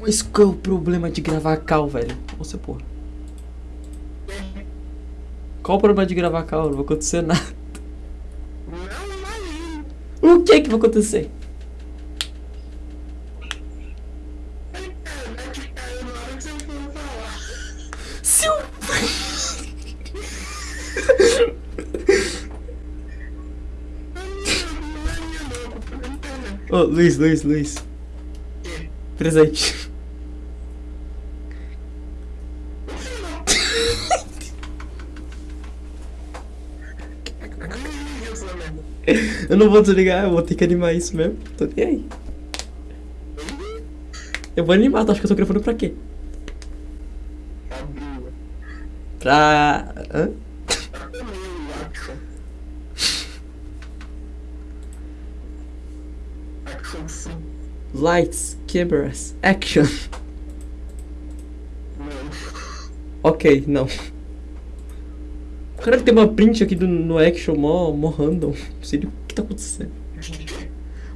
Mas qual é o problema de gravar cal, velho? Você, porra. Qual o problema de gravar cal? Não vai acontecer nada. O que que vai acontecer? A internet caiu na hora que Eu não vou desligar, eu vou ter que animar isso mesmo. Tô nem aí. Eu vou animar, tu acha que eu tô gravando pra quê? Pra... Hã? Lights, cameras, action. Não. Ok, não. Cara, tem uma print aqui do, no action mó, mó random. Não sei o que tá acontecendo.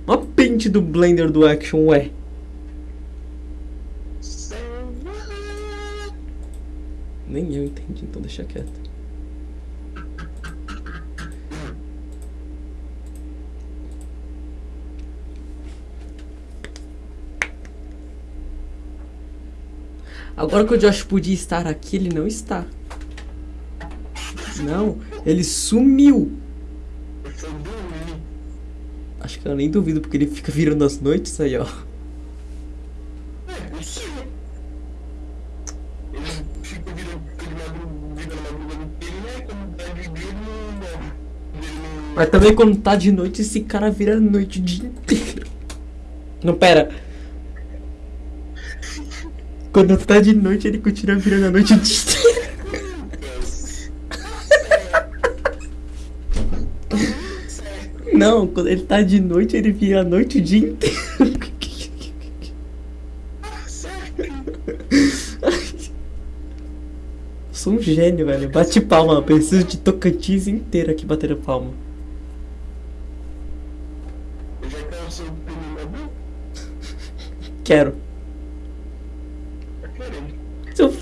Uma print do Blender do action, ué. Nem eu entendi, então deixa quieto. Agora que o Josh podia estar aqui, ele não está. Não, ele sumiu. Acho que eu nem duvido, porque ele fica virando as noites aí, ó. Mas também quando tá de noite, esse cara vira a noite o dia inteiro. Não, pera. Quando tá de noite, ele continua virando a noite o dia inteiro. Não, quando ele tá de noite, ele vira a noite o dia inteiro. Sou um gênio, velho. Bate palma, preciso de Tocantins inteiro aqui batendo palma. Quero. É eu quero. Seu...